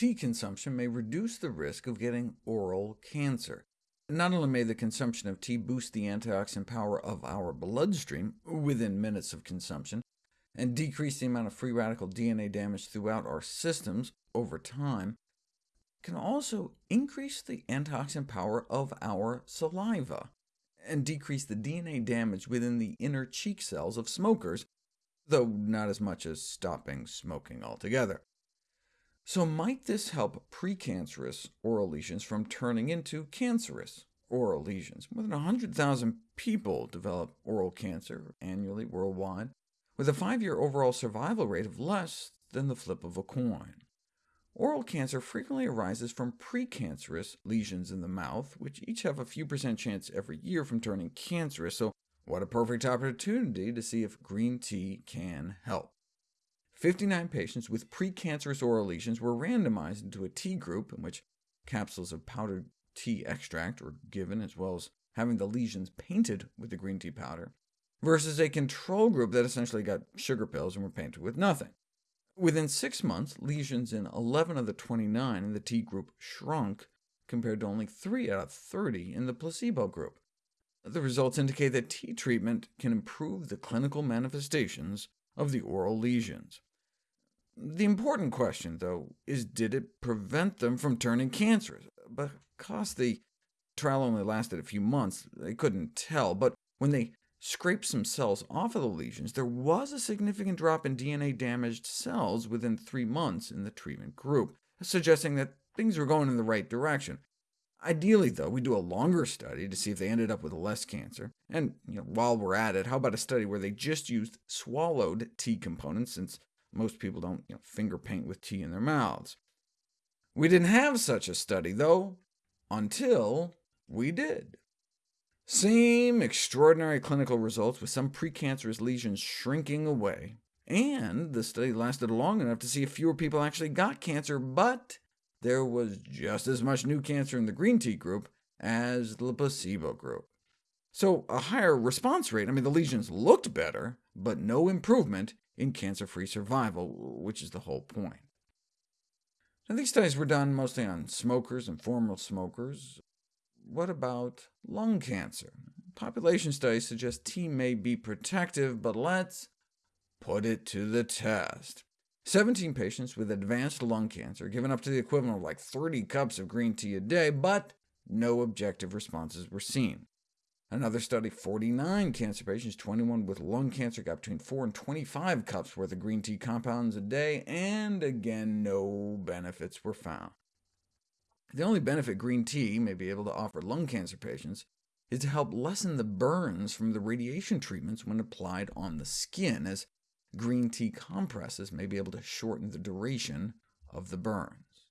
tea consumption may reduce the risk of getting oral cancer. Not only may the consumption of tea boost the antioxidant power of our bloodstream within minutes of consumption, and decrease the amount of free radical DNA damage throughout our systems over time, can also increase the antioxidant power of our saliva, and decrease the DNA damage within the inner cheek cells of smokers, though not as much as stopping smoking altogether. So might this help precancerous oral lesions from turning into cancerous oral lesions? More than 100,000 people develop oral cancer annually worldwide, with a five-year overall survival rate of less than the flip of a coin. Oral cancer frequently arises from precancerous lesions in the mouth, which each have a few percent chance every year from turning cancerous, so what a perfect opportunity to see if green tea can help. 59 patients with precancerous oral lesions were randomized into a tea group, in which capsules of powdered tea extract were given, as well as having the lesions painted with the green tea powder, versus a control group that essentially got sugar pills and were painted with nothing. Within six months, lesions in 11 of the 29 in the tea group shrunk, compared to only 3 out of 30 in the placebo group. The results indicate that tea treatment can improve the clinical manifestations of the oral lesions. The important question, though, is did it prevent them from turning cancerous? Because the trial only lasted a few months, they couldn't tell, but when they scraped some cells off of the lesions, there was a significant drop in DNA-damaged cells within three months in the treatment group, suggesting that things were going in the right direction. Ideally, though, we do a longer study to see if they ended up with less cancer. And you know, while we're at it, how about a study where they just used swallowed tea components, since most people don't you know, finger paint with tea in their mouths. We didn't have such a study, though, until we did. Same extraordinary clinical results, with some precancerous lesions shrinking away, and the study lasted long enough to see if fewer people actually got cancer, but there was just as much new cancer in the green tea group as the placebo group. So a higher response rate, I mean, the lesions looked better, but no improvement in cancer-free survival, which is the whole point. Now, these studies were done mostly on smokers and former smokers. What about lung cancer? Population studies suggest tea may be protective, but let's put it to the test. 17 patients with advanced lung cancer given up to the equivalent of like 30 cups of green tea a day, but no objective responses were seen. Another study, 49 cancer patients, 21 with lung cancer, got between 4 and 25 cups worth of green tea compounds a day, and again, no benefits were found. The only benefit green tea may be able to offer lung cancer patients is to help lessen the burns from the radiation treatments when applied on the skin, as green tea compresses may be able to shorten the duration of the burns.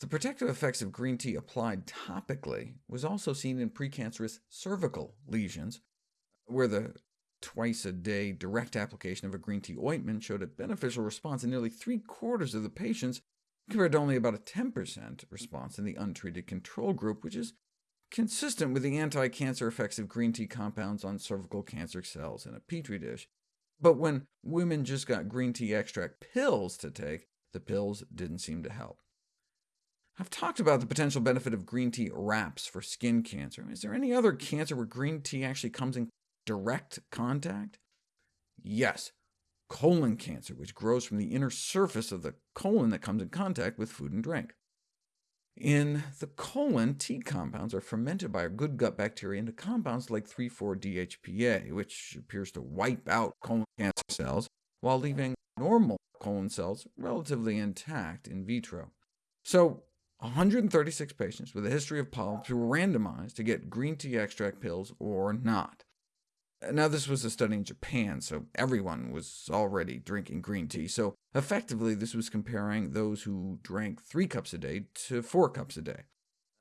The protective effects of green tea applied topically was also seen in precancerous cervical lesions, where the twice-a-day direct application of a green tea ointment showed a beneficial response in nearly three-quarters of the patients, compared to only about a 10% response in the untreated control group, which is consistent with the anti-cancer effects of green tea compounds on cervical cancer cells in a petri dish. But when women just got green tea extract pills to take, the pills didn't seem to help. I've talked about the potential benefit of green tea wraps for skin cancer. Is there any other cancer where green tea actually comes in direct contact? Yes, colon cancer, which grows from the inner surface of the colon that comes in contact with food and drink. In the colon, tea compounds are fermented by our good gut bacteria into compounds like 3,4-DHPA, which appears to wipe out colon cancer cells, while leaving normal colon cells relatively intact in vitro. So 136 patients with a history of polyps were randomized to get green tea extract pills or not. Now, this was a study in Japan, so everyone was already drinking green tea, so effectively this was comparing those who drank 3 cups a day to 4 cups a day.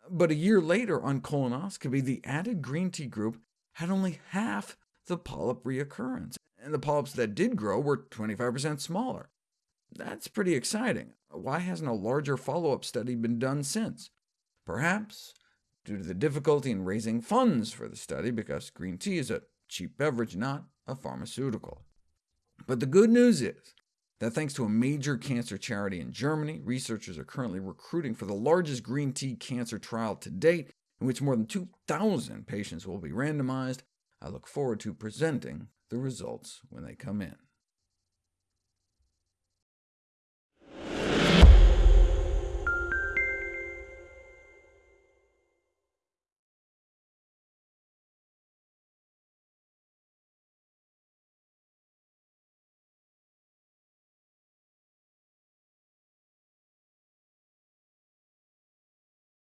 But a year later on colonoscopy, the added green tea group had only half the polyp reoccurrence, and the polyps that did grow were 25% smaller. That's pretty exciting. Why hasn't a larger follow-up study been done since? Perhaps due to the difficulty in raising funds for the study, because green tea is a cheap beverage, not a pharmaceutical. But the good news is that thanks to a major cancer charity in Germany, researchers are currently recruiting for the largest green tea cancer trial to date, in which more than 2,000 patients will be randomized. I look forward to presenting the results when they come in.